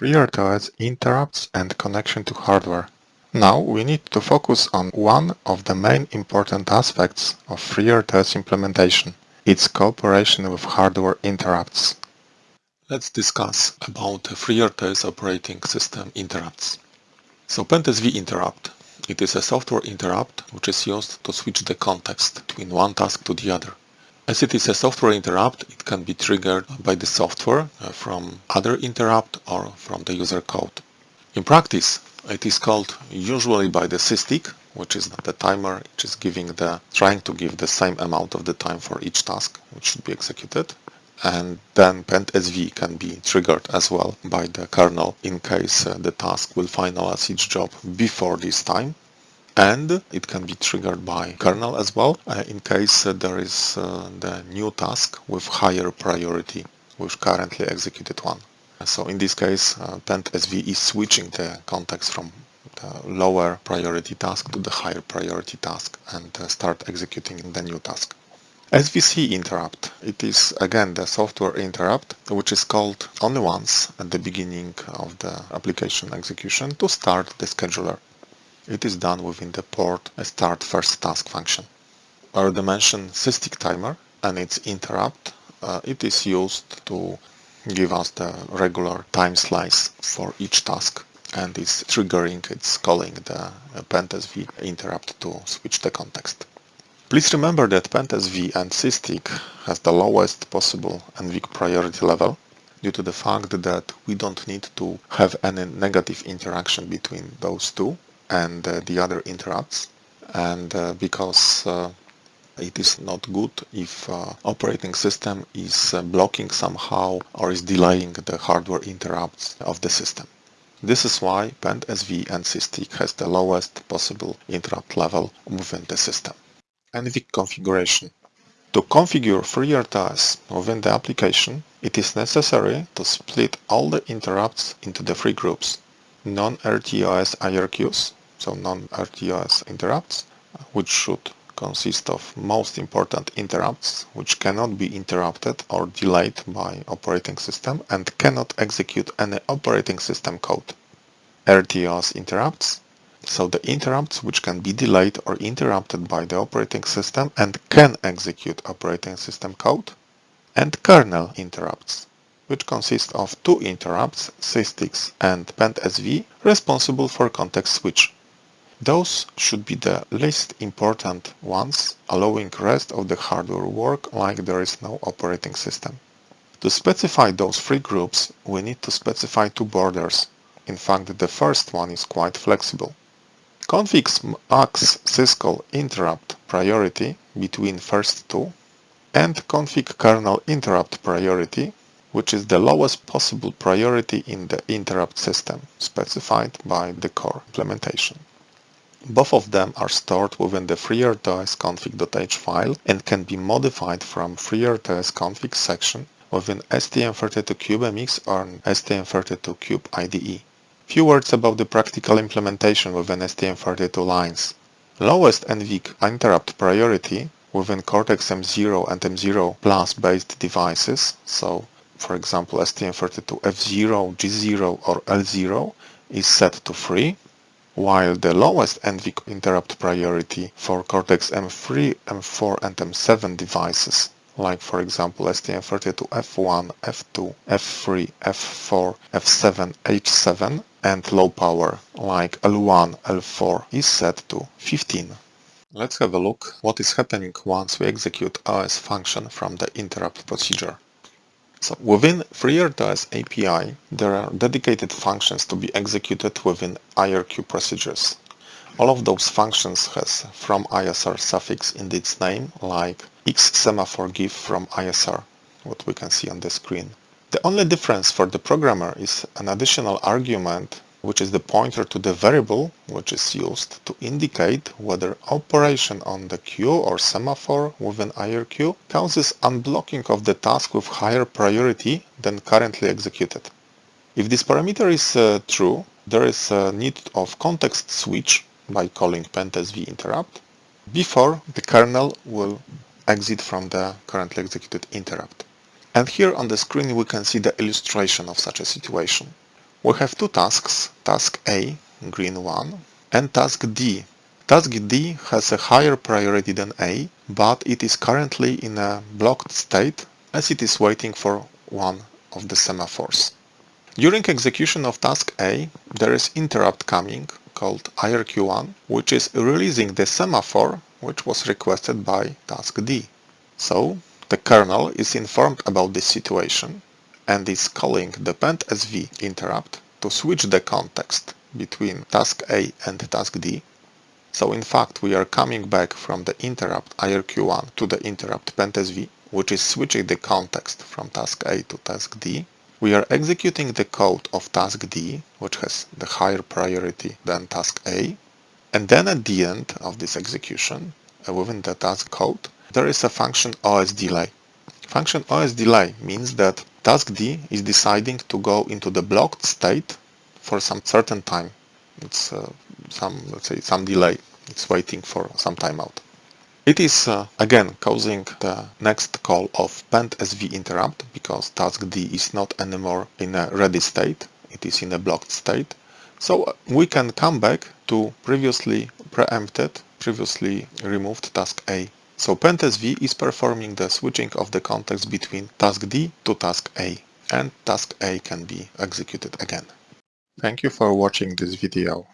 FreeRTOS interrupts and connection to hardware. Now we need to focus on one of the main important aspects of FreeRTOS implementation, its cooperation with hardware interrupts. Let's discuss about FreeRTOS operating system interrupts. So PendSV interrupt. It is a software interrupt which is used to switch the context between one task to the other. As it is a software interrupt, it can be triggered by the software uh, from other interrupt or from the user code. In practice, it is called usually by the SysTick, which is the timer which is giving the trying to give the same amount of the time for each task which should be executed. And then PendSV can be triggered as well by the kernel in case uh, the task will finalize its job before this time and it can be triggered by kernel as well uh, in case uh, there is uh, the new task with higher priority with currently executed one. So in this case, uh, PendSV is switching the context from the lower priority task to the higher priority task and uh, start executing the new task. SVC interrupt. It is again the software interrupt which is called only once at the beginning of the application execution to start the scheduler. It is done within the port start first task function. Our dimension SysTick timer and its interrupt, uh, it is used to give us the regular time slice for each task and it's triggering, it's calling the PendSV interrupt to switch the context. Please remember that PendSV and SysTick has the lowest possible NVIC priority level due to the fact that we don't need to have any negative interaction between those two and uh, the other interrupts and uh, because uh, it is not good if uh, operating system is uh, blocking somehow or is delaying the hardware interrupts of the system. This is why PendSV and SysTick has the lowest possible interrupt level within the system. NVIC configuration. To configure FreeRTOS within the application, it is necessary to split all the interrupts into the three groups. Non-RTOS IRQs, so non-RTOS interrupts, which should consist of most important interrupts which cannot be interrupted or delayed by operating system and cannot execute any operating system code. RTOS interrupts, so the interrupts which can be delayed or interrupted by the operating system and can execute operating system code, and kernel interrupts, which consist of two interrupts, SysTicks and PendSV, responsible for context switch. Those should be the least important ones, allowing rest of the hardware work like there is no operating system. To specify those three groups, we need to specify two borders. In fact, the first one is quite flexible. Configs max syscall interrupt priority between first two and config kernel interrupt priority, which is the lowest possible priority in the interrupt system specified by the core implementation. Both of them are stored within the FreeRTOS config.h file and can be modified from FreeRTOS config section within STM32CubeMX or STM32Cube IDE. Few words about the practical implementation within STM32 lines. Lowest NVIC interrupt priority within Cortex-M0 and M0 Plus based devices, so for example STM32F0, G0 or L0 is set to 3 while the lowest NVIC interrupt priority for Cortex-M3, M4 and M7 devices, like for example STM32F1, F2, F3, F4, F7, H7 and low power like L1, L4 is set to 15. Let's have a look what is happening once we execute OS function from the interrupt procedure. So within FreeRTOS API, there are dedicated functions to be executed within IRQ procedures. All of those functions has from ISR suffix in its name, like X semaphore give from ISR, what we can see on the screen. The only difference for the programmer is an additional argument which is the pointer to the variable which is used to indicate whether operation on the queue or semaphore within IRQ causes unblocking of the task with higher priority than currently executed. If this parameter is uh, true, there is a need of context switch by calling PendSV interrupt before the kernel will exit from the currently executed interrupt. And here on the screen we can see the illustration of such a situation. We have two tasks, task A, green one, and task D. Task D has a higher priority than A, but it is currently in a blocked state as it is waiting for one of the semaphores. During execution of task A, there is interrupt coming called IRQ1, which is releasing the semaphore which was requested by task D. So the kernel is informed about this situation and is calling the pendsv interrupt to switch the context between task A and task D. So in fact we are coming back from the interrupt IRQ1 to the interrupt pendsv, which is switching the context from task A to task D we are executing the code of task D, which has the higher priority than task A, and then at the end of this execution, uh, within the task code, there is a function osdelay. Function osdelay means that task D is deciding to go into the blocked state for some certain time. It's uh, some, let's say, some delay. It's waiting for some timeout. It is uh, again causing the next call of pendsv interrupt because task D is not anymore in a ready state, it is in a blocked state. So uh, we can come back to previously preempted, previously removed task A. So pendsv is performing the switching of the context between task D to task A and task A can be executed again. Thank you for watching this video.